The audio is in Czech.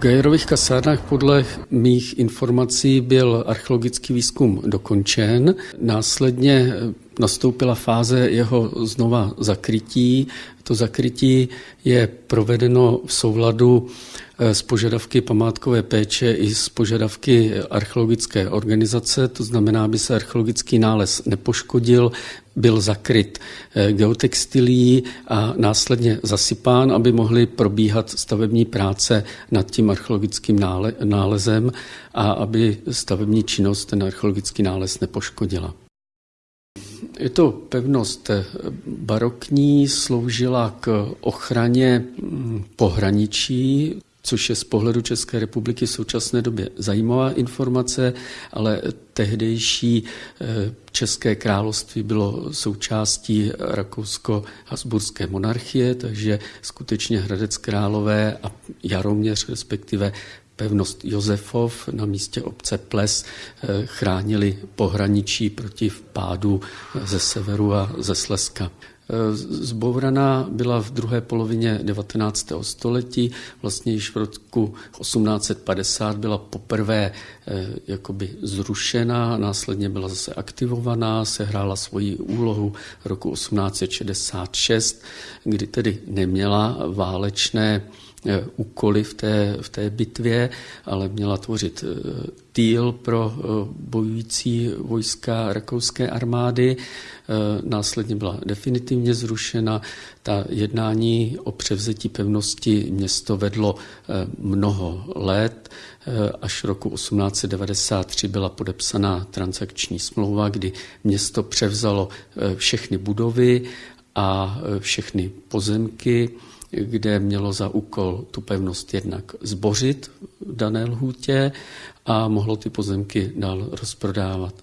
Gajerových kasárnách podle mých informací byl archeologický výzkum dokončen. Následně nastoupila fáze jeho znova zakrytí. To zakrytí je provedeno v souladu eh, s požadavky památkové péče i s požadavky archeologické organizace, to znamená, aby se archeologický nález nepoškodil, byl zakryt eh, geotextilí a následně zasypán, aby mohly probíhat stavební práce nad tím archeologickým nálezem a aby stavební činnost ten archeologický nález nepoškodila. Je to pevnost barokní, sloužila k ochraně mm, pohraničí, což je z pohledu České republiky v současné době zajímavá informace, ale tehdejší eh, České království bylo součástí rakousko-hasburské monarchie, takže skutečně Hradec Králové a Jaroměř respektive pevnost Josefov na místě obce Ples eh, chránili pohraničí proti vpádu ze severu a ze Slezska. Eh, zbouraná byla v druhé polovině 19. století, vlastně již v roku 1850 byla poprvé eh, jakoby zrušena, následně byla zase aktivovaná, sehrála svoji úlohu roku 1866, kdy tedy neměla válečné Eh, úkoly v té, v té bitvě, ale měla tvořit eh, týl pro eh, bojující vojska rakouské armády. Následně byla definitivně zrušena. Ta jednání o převzetí pevnosti město vedlo mnoho let. Až roku 1893 byla podepsaná transakční smlouva, kdy město převzalo všechny budovy a všechny pozemky kde mělo za úkol tu pevnost jednak zbořit v dané lhůtě a mohlo ty pozemky dál rozprodávat.